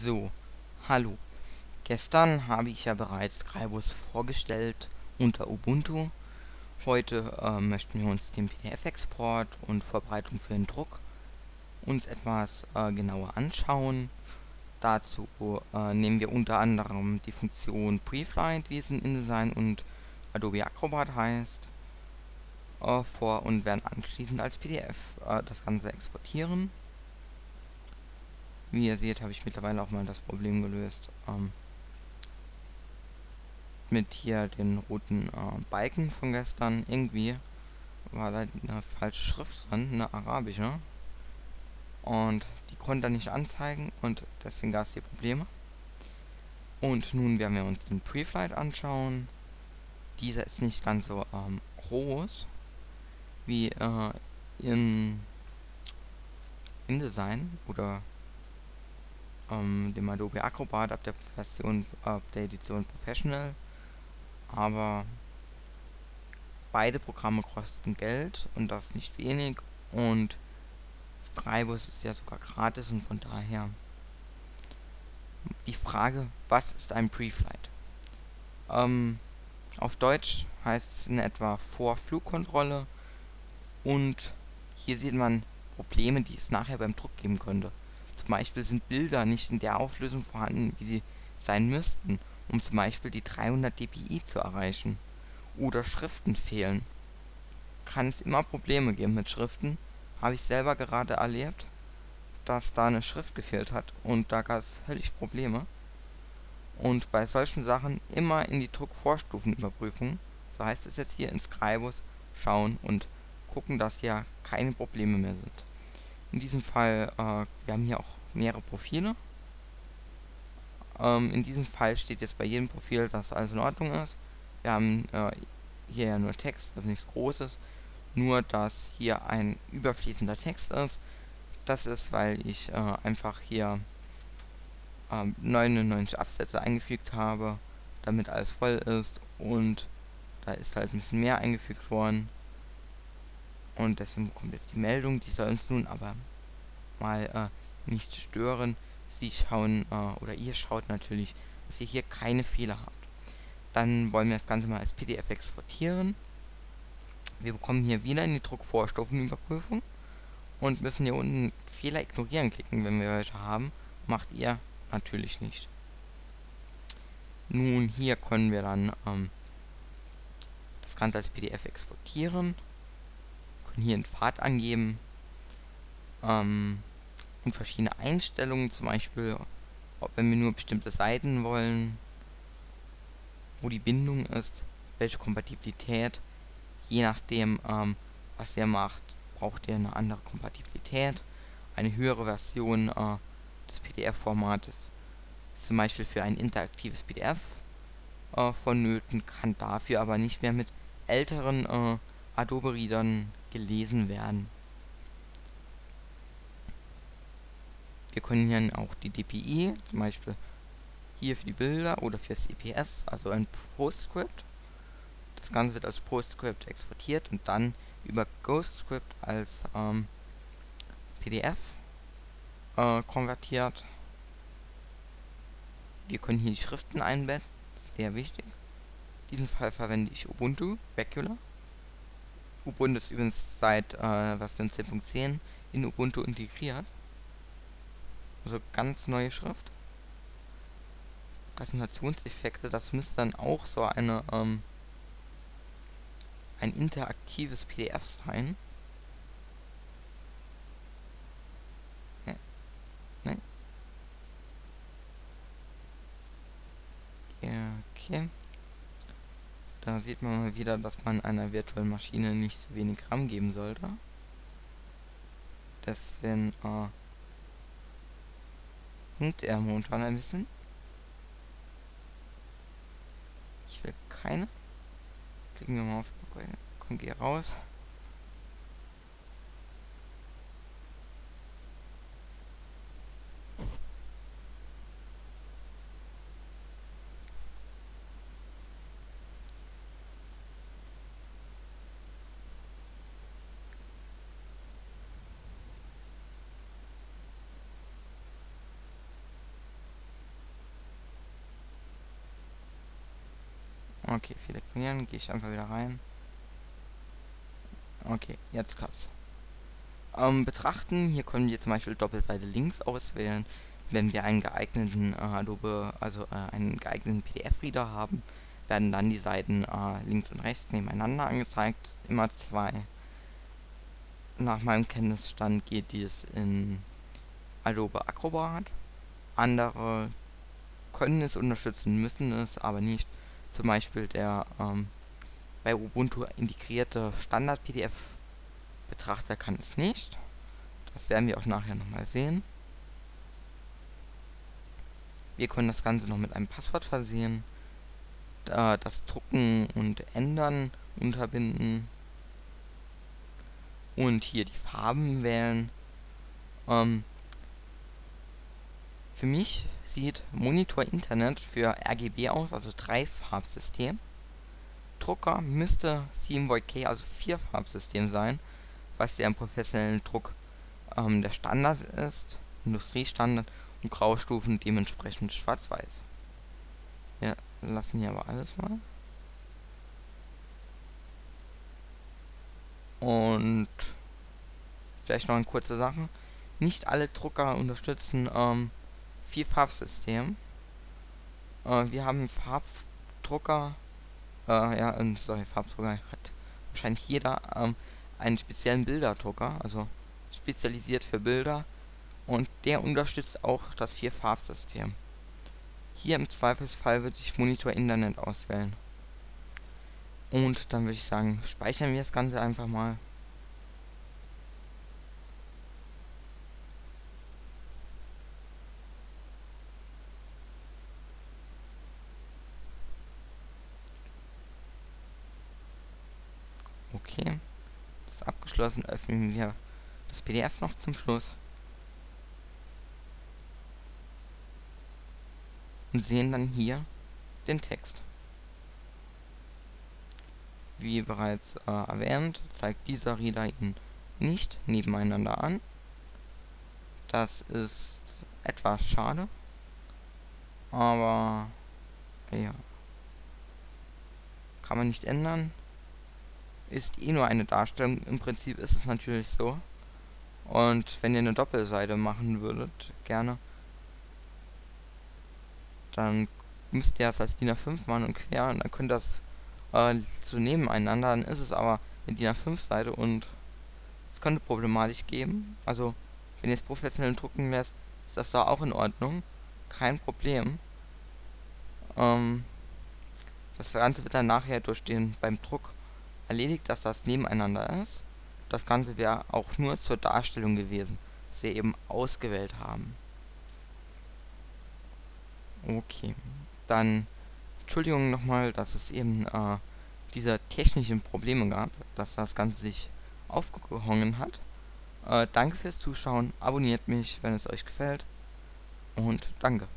So, hallo. Gestern habe ich ja bereits Scribus vorgestellt unter Ubuntu. Heute äh, möchten wir uns den PDF-Export und Vorbereitung für den Druck uns etwas äh, genauer anschauen. Dazu äh, nehmen wir unter anderem die Funktion Preflight, wie es in InDesign und Adobe Acrobat heißt, äh, vor und werden anschließend als PDF äh, das Ganze exportieren. Wie ihr seht, habe ich mittlerweile auch mal das Problem gelöst. Ähm, mit hier den roten äh, Balken von gestern. Irgendwie war da eine falsche Schrift dran, eine arabische. Und die konnte er nicht anzeigen und deswegen gab es die Probleme. Und nun werden wir uns den Preflight anschauen. Dieser ist nicht ganz so ähm, groß wie äh, in InDesign oder ähm, dem Adobe Acrobat ab der Version ab der Edition Professional. Aber beide Programme kosten Geld und das nicht wenig und Scribus ist ja sogar gratis und von daher die Frage, was ist ein Preflight? Ähm, auf Deutsch heißt es in etwa Vorflugkontrolle und hier sieht man Probleme, die es nachher beim Druck geben könnte. Beispiel sind Bilder nicht in der Auflösung vorhanden, wie sie sein müssten, um zum Beispiel die 300 dpi zu erreichen. Oder Schriften fehlen. Kann es immer Probleme geben mit Schriften. Habe ich selber gerade erlebt, dass da eine Schrift gefehlt hat und da gab es höllisch Probleme. Und bei solchen Sachen immer in die Druckvorstufenüberprüfung, so heißt es jetzt hier in Scribus, schauen und gucken, dass hier keine Probleme mehr sind. In diesem Fall, äh, wir haben hier auch mehrere Profile. Ähm, in diesem Fall steht jetzt bei jedem Profil, dass alles in Ordnung ist. Wir haben äh, hier ja nur Text, also nichts Großes. Nur, dass hier ein überfließender Text ist. Das ist, weil ich äh, einfach hier 99 ähm, Absätze eingefügt habe, damit alles voll ist. Und da ist halt ein bisschen mehr eingefügt worden. Und deswegen kommt jetzt die Meldung, die soll uns nun aber mal äh, nicht stören. Sie schauen, äh, oder ihr schaut natürlich, dass ihr hier keine Fehler habt. Dann wollen wir das Ganze mal als PDF exportieren. Wir bekommen hier wieder in die Druckvorstufenüberprüfung und müssen hier unten Fehler ignorieren klicken, wenn wir welche haben. Macht ihr natürlich nicht. Nun, hier können wir dann ähm, das Ganze als PDF exportieren können hier einen Pfad angeben ähm, und verschiedene Einstellungen, zum Beispiel, ob wenn wir nur bestimmte Seiten wollen, wo die Bindung ist, welche Kompatibilität, je nachdem, ähm, was ihr macht, braucht ihr eine andere Kompatibilität, eine höhere Version äh, des PDF-Formates, zum Beispiel für ein interaktives PDF äh, vonnöten, kann dafür aber nicht mehr mit älteren äh, Adobe-Readern gelesen werden. Wir können hier auch die DPI, zum Beispiel hier für die Bilder oder fürs EPS, also ein PostScript. Das Ganze wird als PostScript exportiert und dann über GhostScript als ähm, PDF äh, konvertiert. Wir können hier die Schriften einbetten, sehr wichtig. In diesem Fall verwende ich Ubuntu Regular. Ubuntu ist übrigens seit äh, Version 10.10 in Ubuntu integriert. Also ganz neue Schrift. Präsentationseffekte, das müsste dann auch so eine ähm, ein interaktives PDF sein. Ja. Nein. Ja, okay. Da sieht man mal wieder, dass man einer virtuellen Maschine nicht so wenig RAM geben sollte. Deswegen äh, hinkt er momentan ein bisschen. Ich will keine. Klicken wir mal auf Komm, geh raus. Okay, filtrieren, gehe ich einfach wieder rein. Okay, jetzt klappt's. Ähm, betrachten, hier können wir zum Beispiel Doppelseite links auswählen, wenn wir einen geeigneten äh, Adobe, also äh, einen geeigneten PDF-Reader haben, werden dann die Seiten äh, links und rechts nebeneinander angezeigt, immer zwei. Nach meinem Kenntnisstand geht dies in Adobe Acrobat. Andere können es unterstützen, müssen es aber nicht. Zum Beispiel der ähm, bei Ubuntu integrierte Standard-PDF-Betrachter kann es nicht. Das werden wir auch nachher nochmal sehen. Wir können das Ganze noch mit einem Passwort versehen, das Drucken und Ändern unterbinden und hier die Farben wählen. Ähm, für mich sieht Monitor Internet für RGB aus, also drei Farbsystem. Drucker müsste 7VK, also vier Farbsystem sein, was ja im professionellen Druck ähm, der Standard ist, Industriestandard und Graustufen dementsprechend schwarz-weiß. Wir lassen hier aber alles mal. Und vielleicht noch eine kurze Sache. Nicht alle Drucker unterstützen ähm, vier Farbsystem. Äh, wir haben Farbdrucker, äh, ja, und sorry, Farbdrucker hat wahrscheinlich jeder ähm, einen speziellen Bilderdrucker, also spezialisiert für Bilder und der unterstützt auch das vier Farbsystem. Hier im Zweifelsfall würde ich Monitor Internet auswählen. Und dann würde ich sagen, speichern wir das Ganze einfach mal. Okay. Das ist abgeschlossen. Öffnen wir das PDF noch zum Schluss. Und sehen dann hier den Text. Wie bereits äh, erwähnt, zeigt dieser Reader ihn nicht nebeneinander an. Das ist etwas schade. Aber ja. Kann man nicht ändern ist eh nur eine Darstellung. Im Prinzip ist es natürlich so. Und wenn ihr eine Doppelseite machen würdet, gerne, dann müsst ihr das als DIN A5 machen und quer und dann könnt ihr das äh, so nebeneinander. Dann ist es aber eine DIN A5 Seite und es könnte problematisch geben. Also, wenn ihr es professionell drucken lässt, ist das da auch in Ordnung. Kein Problem. Ähm, das Ganze wird dann nachher durch den beim Druck erledigt, dass das nebeneinander ist. Das Ganze wäre auch nur zur Darstellung gewesen, dass wir eben ausgewählt haben. Okay, dann Entschuldigung nochmal, dass es eben äh, diese technischen Probleme gab, dass das Ganze sich aufgehangen hat. Äh, danke fürs Zuschauen, abonniert mich, wenn es euch gefällt und danke.